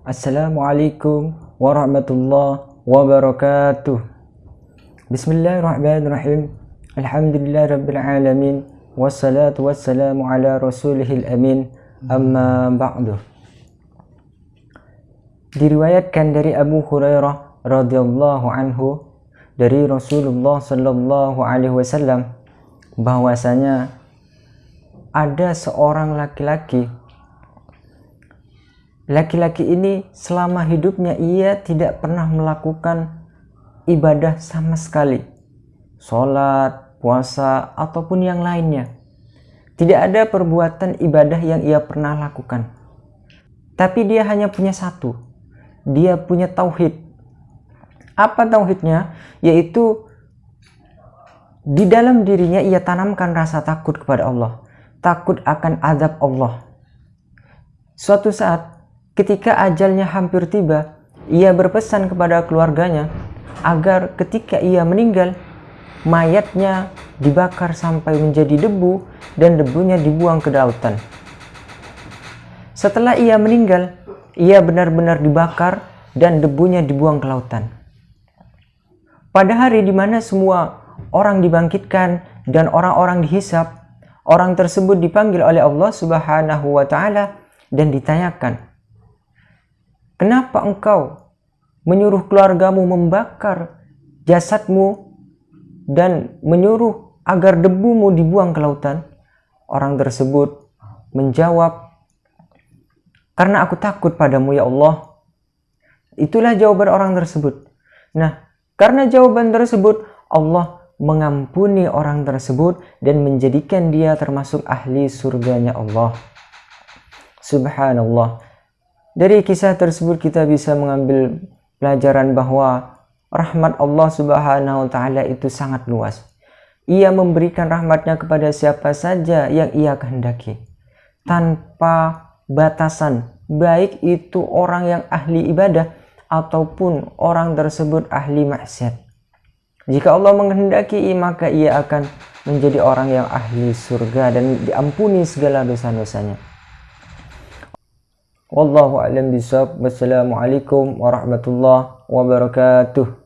Assalamualaikum warahmatullahi wabarakatuh. Bismillahirrahmanirrahim. Alhamdulillah rabbil alamin. Wassalatu wassalamu ala rasulihil amin. Amma ba'du. Diriwayatkan dari Abu Hurairah radhiyallahu anhu dari Rasulullah sallallahu alaihi wasallam bahwasanya ada seorang laki-laki laki-laki ini selama hidupnya ia tidak pernah melakukan ibadah sama sekali sholat, puasa, ataupun yang lainnya tidak ada perbuatan ibadah yang ia pernah lakukan tapi dia hanya punya satu dia punya tauhid apa tauhidnya? Yaitu di dalam dirinya ia tanamkan rasa takut kepada Allah. Takut akan azab Allah. Suatu saat ketika ajalnya hampir tiba, ia berpesan kepada keluarganya agar ketika ia meninggal, mayatnya dibakar sampai menjadi debu dan debunya dibuang ke lautan. Setelah ia meninggal, ia benar-benar dibakar dan debunya dibuang ke lautan. Pada hari di mana semua orang dibangkitkan dan orang-orang dihisap, orang tersebut dipanggil oleh Allah Subhanahu wa taala dan ditanyakan, "Kenapa engkau menyuruh keluargamu membakar jasadmu dan menyuruh agar debumu dibuang ke lautan?" Orang tersebut menjawab, "Karena aku takut padamu ya Allah." Itulah jawaban orang tersebut. Nah, karena jawaban tersebut, Allah mengampuni orang tersebut dan menjadikan dia termasuk ahli surganya Allah. Subhanallah. Dari kisah tersebut kita bisa mengambil pelajaran bahwa rahmat Allah Subhanahu wa taala itu sangat luas. Ia memberikan rahmatnya kepada siapa saja yang ia kehendaki tanpa batasan, baik itu orang yang ahli ibadah ataupun orang tersebut ahli maksiat. Jika Allah menghendaki maka ia akan menjadi orang yang ahli surga dan diampuni segala dosa-dosanya. والله أعلم بالصواب. والسلام عليكم ورحمة الله وبركاته.